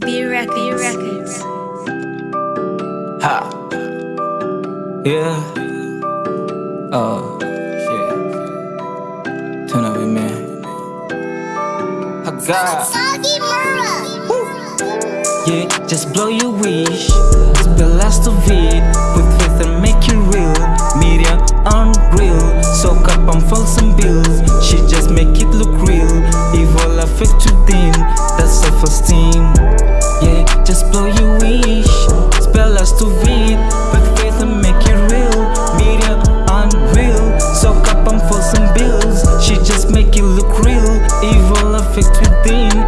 B Records. B Records. Ha. Yeah. Oh, shit. Turn up, man. I got. Yeah, just blow your wish. Spell last of it with faith and make it real. Media unreal. Soak up on false and bills. She just make it look real. Evil affect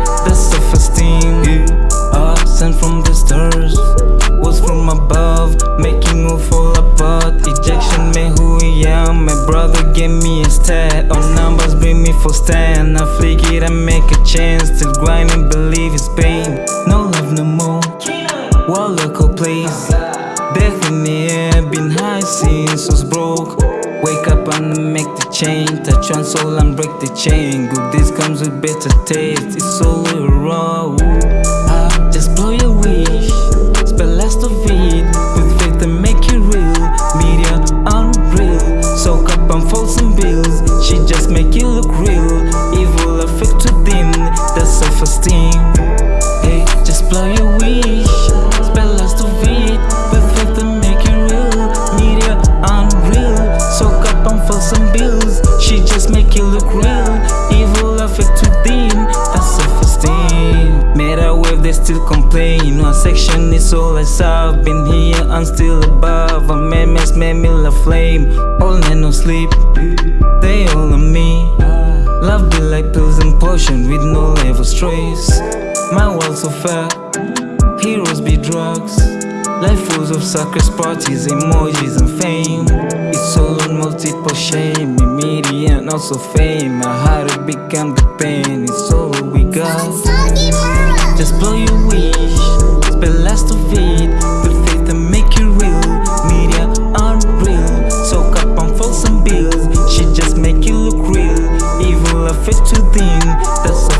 within. That's self esteem. Yeah. Uh, sent from the stars was from above, making me fall apart. Ejection made who I am. My brother gave me a stat. All numbers bring me for stand. I flick it and make a chance. Still grinding, believe it's pain. Change. Touch one soul and break the chain. Good this comes with better taste. It's all raw. Ah, just blow your wish. Spell last of it with faith and make it real. Media unreal. Soak up on false and bills. She just make it look real. Evil affect within. That's self they still complain. One section is all I saw. Been here and still above. A man mess made me la flame. All night no sleep. They all on me. Love be like pills and potion with no level stress. My world so fair. Heroes be drugs. Life full of suckers, parties, emojis, and fame. It's all on multiple shame, media and also fame. My heart become the pain. It's all we got. Just blow your wish, spell last of it with faith and make you real. Media unreal, soak up on false and bills. She just make it look real. Evil affect within, that's